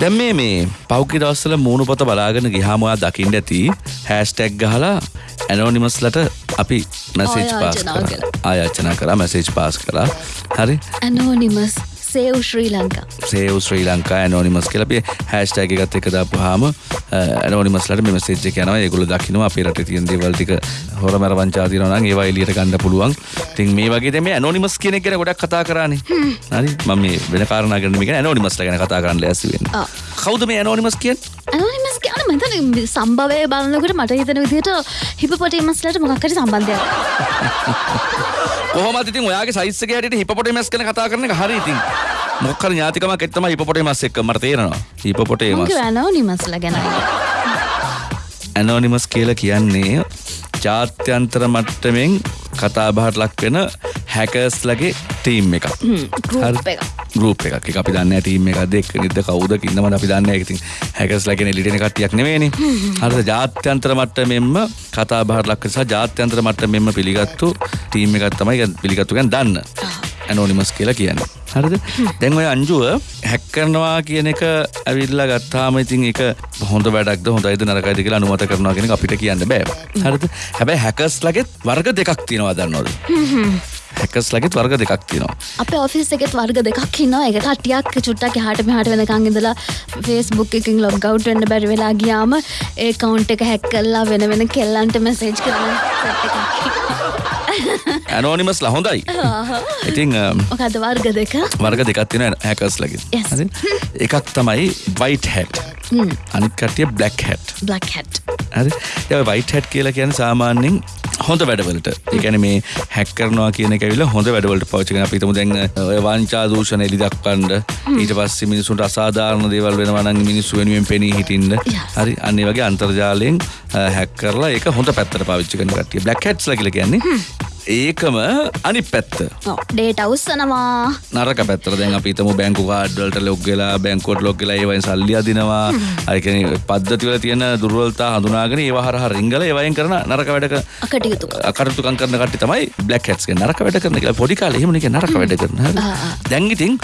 දැම් මේ මේ පෞකි දවස්සල මූුණු පොත බලාගෙන ගිහාමවා දකිින්ට ඇති හැස්ටැක් ගහලා ඇනෝනිමස්ලට අපි මැසේජ් පාස් ආයාචනා කර. මැසේජ් පාස් කලා හරි? Anonymous save Sri Lanka. Save Sri Lanka anonymous කියලපේ hashtag ගත් එක දාපු හාම ඇනෝනිමස්ලට මෙසේජ් යනව. ඒගුල දකිනවා අපේ රට තියන් දේවල්ටික හොර මැර වංචාතිනවන ඒවා එලියට ගන්න පුළුවන්. තින් මේ වගේ මේ ඇනෝනිමස් කියන කෙන ගොඩක් කතා කරන්නේ හරි? මම මේ වෙන කාරණගෙන මේක ඇනෝනිමස්ල ගැන කතා කරන්න ලැසිවෙන ආ. කවුද මේ ඇනෝනිමස් කියෙන් ඇනෝනිමස් කියන මතන සම්භවය බලන්නකට මට හිතන විදියට හිපපොටේමස්ලට මොකක්කරි සම්බන්ධයක් කොහොමත් ඉතින් ඔයාගේ සයිස්සක හැටියට හිපොටේමස් ගැන කතා කරන එක හරි ඉතින්. මොක්කර ඥාතිකමක් එක්තම හිපොටේමස් එක්ක මට තේරෙනවා. හිපොටේමස් මක ඇනෝනිමස්ල ගැනයි ඇනෝනිමස් කියල කියන්නේ ජාත්‍යන්තර මට්ටමෙන් කතාබහට ලක් වෙන හැකස්ලගේ ටීම් එකක්. එක ගරුප් එකක්. එක අපි දන්න ටීම් එක දෙක් නිද කවුද ඉන්නම අපි දන්න එකති හැකස් ලගෙන ලිටෙන කටියක් නෙවෙනි හර ජාත්‍යන්තර මට්ට මෙම කතා බහට ලක්කසා ජාත්‍යන්තර මට්ට මෙම පිළිගත්තු ටීම් එකත් තමයි පිළිගත්තුගෙන් දන්න. ඇනෝනිමස් කියලා කියන්න. හරිද? දැන් ඔය අංජුව හැක්කරනවා කියන එක ඇවිල්ලා ගත්තාම ඉතින් එක හොඳ වැඩක්ද හොඳයිද නරකයිද කියලා අනුමත කරනවා කියන එක අපිට කියන්න බෑ. හරිද? හැබැයි හැකස් ලගෙත් වර්ග දෙකක් තියෙනවා දන්නවද හැකස් ලගෙත් වර්ග දෙකක් තියෙනවා. අප ඔෆිස් එකෙත් වර්ග දෙකක් ඉන්නවා. එක කටියක් චුට්ටක් හට මෙහට වෙනකං ඉඳලා ෆේස්බුක් එකින් ලොග් අවුට් වෙන්න බැරි වෙලා ගියාම ඒ කවුන්ට් එක හැක් කල්ලා වෙන වෙන කෙල්ලන්ට මෙසේජ් කරන. ඇනෝනිමස් ලහොඳයි ඉතිං මොකද වර්ග දෙක? වර්ග දෙකක් තියෙන හැකස් ලගින්. එකක් තමයි වයිට හැට් අනිත් කටිය බ්ලක් හැට් බ්ලක් හැට් ය වයිට හැට් කියලා කියන සාමාන්‍යෙන් හොඳ වැඩවලට. එකන මේ හැක් කරනවා කියන කැවිල හොඳ වැඩවලට පවචකන පිතම දැන් වංචා දූෂණ එලි දක්වන්ඩ ඊට පස්ස මිනිසුන්ට අසාධාරණ දේවල් වෙන වනන් මිනිස්සු වෙනුවෙන් පෙනී Yes. හරි? අන්නේ වගේ අන්තර්ජාලයෙන් හැක් කරලා එක හොඳ පැත්තර පාවිච්චි කන කටිය බ්ලක් හැට්ස් ලකිල කියන්නේ ඒකම අනි පැත්ත. ඩේට අවස්සනවා නරක පැත්තර දැන් අපිතම බැංකු කාඩ්වලට ලොග්ගලා බැංකෝට් ලොක්ගලා ඒවයින් සල්ලි අදිනවා. අයකන පද්ධතිවල තියෙන දුර්වලතා හඳුනාගෙන ඒවහර රිංගල ඒවයින් කරන නරක වැඩක අකටයුතු අකරතුකන් කරන කට තමයි බ්ලක් හට්ස්ගේ නරක වැඩ කරන කියලා පොඩි කාලේ එහෙම නිකන් නරක වැඩ කරන. හරි. දැන් ඉතින්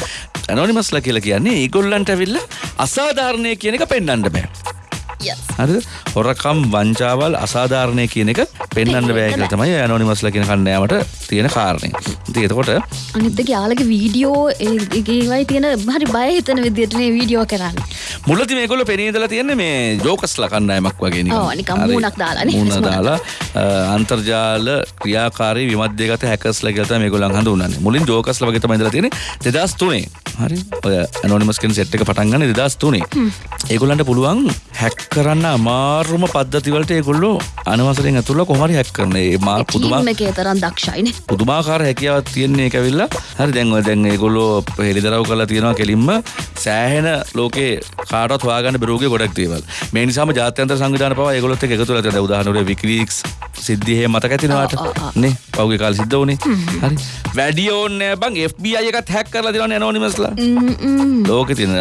ඇනොනිමස්ලා කියලා කියන්නේ ඒගොල්ලන්ට ඇවිල්ලා අසාධාරණය කියන එක පෙන්වන්න බෑ හරිද හොරකම් වංචාවල් අසාධාරණය කියන එක පෙන්වන්න බෑ කියලා තමයි ඇනොනිමස්ලා කියන කණ්ඩායමට තියෙන කාරණය ඉතින් එතකොට අනිත්ද යාලගේ වීඩියෝ ඒගේවයි තියෙන හරි බය හිතන විදිටනේ වීඩියෝ කරන්න මුලති මේකොල පෙනීදලා තියන්නේ මේ ජෝකස්ල කණ්ඩායමක් වගේ හරි. මූණක් දාලානේ. මූණ. දාලා අන්තර්ජාල ක්‍රියාකාරී විමධ්‍යගත හැකස්ල කියල තමයි මේගොල්ලන් හඳුන්වන්නේ. මුලින් ජෝකස්ල වගේ තමයි ඉඳලා තියෙන්නේ 2003. හරි. ඔය ඇනොනිමස් කියන සෙට් එක පටන් ගන්න 2003. ඒගොල්ලන්ට පුළුවන් හැක් කරන්න අමාරුම පද්ධති වලට ඒගොල්ලෝ අනවසරයෙන් ඇතුළට කොහොම හරි හැක් කරන. ඒ මා පුදුමා එකේ තරම් දක්ෂයිනේ පුදුමාකාර හැකියාවක් තියෙන්නේ ඒක ඇවිල්ලා හරි දැන් ඔය දැන් ඒගොල්ලෝ හෙළිදරව් කරලා තියෙනවා කෙලින්ම සෑහෙන ලෝකේ කාටවත් හොයාගන්න බැරුවගේ ගොඩක් දේවල් මේ නිසාම ජාත්‍යන්තර සංවිධාන පවා ඒගොල්ලොත් එක්ක එකතු වෙලා තියෙනවා උදාහරණයක් විකිලීක්ස් සිද්ධිය මතක ඇතිනවාට. නේ පහුගිය කාලේ සිද්ධ වුණේ හරි වැඩි ඕනේ නෑ බං FBI එකත් හැක් කරලා දෙනවනේ ඇනොනිමස්ලා ලෝකෙ තියෙන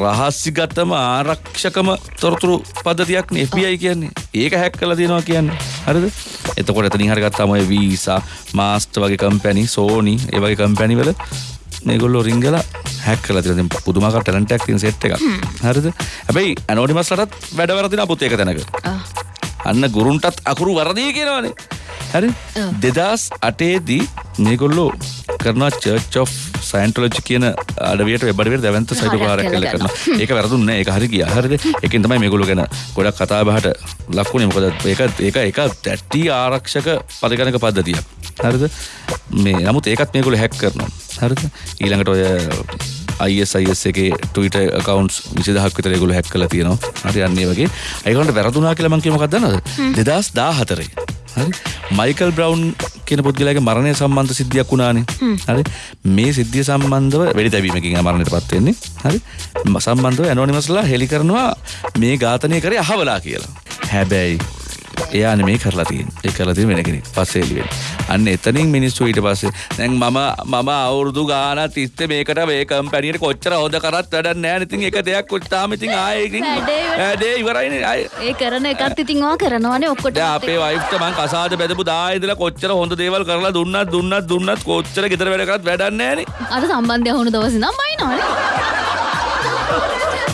රහස්‍යගතම ආරක්ෂකම තොරතුරු පද්ධතියක් නේ FBI කියන්නේ. ඒක හැක් කරලා තියෙනවා කියන්නේ. හරිද? එතකොට එතනින් හරි ගත්තාම ඔය වීසා, මාස්ටර් වගේ කම්පැනි, සෝනි ඒ වගේ කම්පැනි වල මේගොල්ලෝ රින්ගලා හැක් කරලා තියෙනවා. දැන් පුදුමාකාර ටැලන්ට් එකක් තියෙන සෙට් එකක්. හරිද? හැබැයි ඇනොනිමස්ලටත් වැඩ වරදිනා පුතේ එක තැනක. අන්න ගුරුන්ටත් අකුරු වරදී කියනවනේ. හරි? ඔව්. 2008දී මේගොල්ලෝ කරනවා චර්ච් ඔෆ් සයින්ටොලොජි කියන අඩවියට වෙබ් අඩවියට දැවන්ත සයිටෝකාරයක් හරයක් කියලා කරනවා. ඒක වැරදුන්නේ නැහැ. ඒක හරි ගියා. හරිද? ඒකෙන් තමයි මේගොල්ලෝ ගැන ගොඩක් කතා බහට ලක්ුණේ. මොකද ඒක ඒක ඒක තැටි ආරක්ෂක පරිගණක පද්ධතියක්. හරිද? මේ නමුත් ඒකත් මේගොල්ලෝ හැක් කරනවා. හරිද? ඊළඟට ඔය ISIS එකේ Twitter accounts 20000ක් විතර ඒගොල්ලෝ හැක් කරලා තියෙනවා. හරි අන්න වගේ. ඒගොල්ලන්ට වැරදුනා කියලා මම කිය මොකක්ද දන්නවද? 2014 හරි. මයිකල් බ්‍රවන්් කියන පුද්ගලයාගේ මරණය සම්බන්ධ සිද්ධියක් වුණානේ. හරි. මේ සිද්ධිය සම්බන්ධව වැඩි තැබීමකින් මරණයට පත්වෙන්නේ හරි. ම- සම්බන්ධව ඇනෝනිමස්ලා හෙළි කරනවා මේ ඝාතනය කරේ අහවලා කියලා. හැබැයි එයාන මේ කරලා තියෙන් ඒ කරලා තියෙන වෙන කෙනෙක්. පස්සේ එළිවෙන අන්න එතනින් මිනිස්සු ඊට පස්සේ දැන් මම මම අවුරුදු ගානක් තිස්සේ මේකට මේ කම්පැනියට කොච්චර හොද කරත් වැඩක් නැහැ ඉතින් එක දෙයක් උත්තාම ඉතින් ආයේ ඉතින් වැඩේ ඉවරයි. වැඩේ ඉවරයිනේ ඒ කරන එකත් ඉතින් වා කරනවානේ ඔක්කොට අපේ මං කසාද බැදපු දා ඉඳලා කොච්චර හොඳ දේවල් කරලා දුන්නත් දුන්නත් දුන්නත් කොච්චර ගෙදර වැඩ කරත් වැඩක් නැහැනේ. අර සම්බන්ධය හුණු දවස නම් බයිනවනේ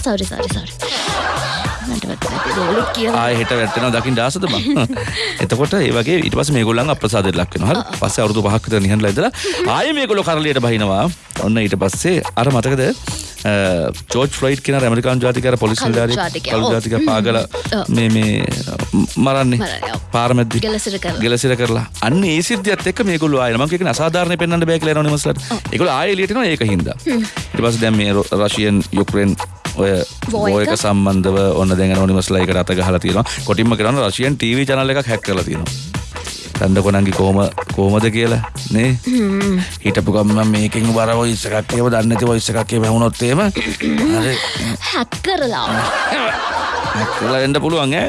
සරි සරි සරි රෝලෙක් කියලා. ආය හෙට වැටෙනවා දකින්න ආසද බං එතකොට ඒ වගේ ඊට පස්සේ මේගොල්ලන් අප්‍රසාදයට ලක් වෙනවා. හරි. පස්සේ අවුරුදු පහක් විතර නිහඬලා ඉඳලා ආයේ මේගොල්ලෝ කරලියට බහිනවා. ඔන්න ඊට පස්සේ අර මතකද? ජෝර්ජ් ෆ්ලොයිඩ් කියන ඇමරිකානු ජාතිකයර පොලිස් ජාතිකයා, කළු ඔව්. ජාතිකයා පාගල. මේ මේ මරන්නේ. පාරමැද්දි. ගෙලසිර කරලා. අන්න ඒ සිද්ධියත් එක්ක මේගොල්ලෝ ආයෙ. මම කියන අසාධාරණ පෙන්වන්න බෑ කියලා එනෝනිමස්ලට ඒගොල්ලෝ ආයෙ එළියට එනවා ඒක හින්දා. ඊට පස්සේ දැන් මේ රෂියන් යුක්‍රේන් ඔය? එක සම්බන්ධව ඔන්න දැන් ඇනෝනිමස්ලා ඒකට අත ගහලා තියෙනවා. කොටින්ම කරනවා රෂියන් ටීවී channel එකක් හැක් කරලා තියෙනවා. දන්න කොනන්ගේ කොහම කොහමද කියලා නේ? හිටපු ගම්ම මේකින් බර වොයිස් එකක් ඒව දන්නේ නැති වොයිස් එකක් ඒව වුණොත් එහෙම හරි. හැක් කරලා. කරලා එන්න පුළුවන් ඈ.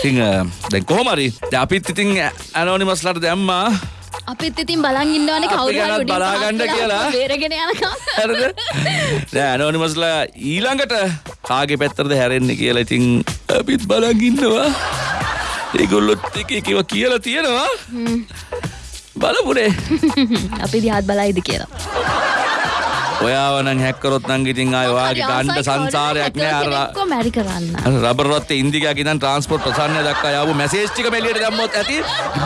ඉතින් දැන් කොහොම හරි. අපිත් ඉතින් ඇනෝනිමස්ලාට දැම්මා අපිත් ඉතින් බලන් ඉන්නවනේ කවුරු හරි උඩින් බලාගන්න කියලා. බේරගෙන යනකම්. හරිද? දැන් ඇනෝනිමස්ලා ඊළඟට කාගේ පැත්තරද හැරෙන්නේ කියලා ඉතින් අපිත් බලන් ඉන්නවා. ඒගොල්ලොත් එක එකව කියලා තියෙනවා. බලපුනේ. අපි දිහාත් බලයිද කියලා ඔයාව නම් හැක්කරොත් නම් ඉතින් ආය වාගේ ගණ්ඩ සංසාරයක් නෑ අර කො මැරි කරන්න රබරත් ඉන්දිකයක් ඉදන් ට්‍රන්ස්පෝර්ට් ප්‍රසන්නය දක්වා යාව මැසේස්්ටික මෙලියට දැම්මොත් ඇති.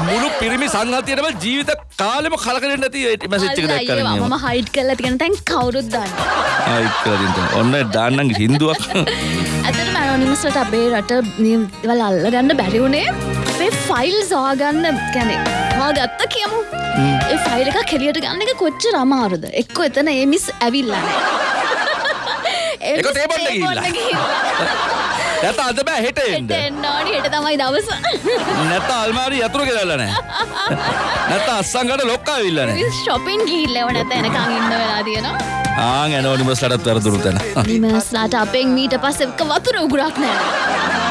මුළු පිරිමි සංහතියටම ජීවිත කාලෙම කලකරෙන් නැති මැසිච්චික දැක්කරන මම. හයිට් කරලා තිගෙන තැන් කවුරුත් දන්න ආයිකරින්ට ඔන්න දාන්නන් හින්දුවක් ඇතට මැනොනිමස්ලට අපේ රට වල් අල්ල ගන්න බැරිවුණේ අපේ ෆයිල් සවාගන්න කැනෙ වා ගත්ත කියමු. ඒ ෆයිල් එක කෙලියට ගන්න එක කොච්ච රමාරුද එක්කො එතන ඒ මිස් ඇවිල්ලන එක තේබොන්න ගිහිල්ලා. නැත අද බෑ හෙට එන්න. එන්නෝනි හෙට තමයි දවස. නැත අල්මාරි යතුරු කෙරල්ල නෑ නැත අස්සංකට ලොක්කා විල්ලන ශොපින් ගිල්ලව නැත එනකං ඉන්න වෙලා තියෙනවා. ආං ඇනෝනිමස් ලටත් වැරදුරු තැන නිමස්ලාට අපෙන් මීට පස්සෙක වතුර උගුරක් නෑ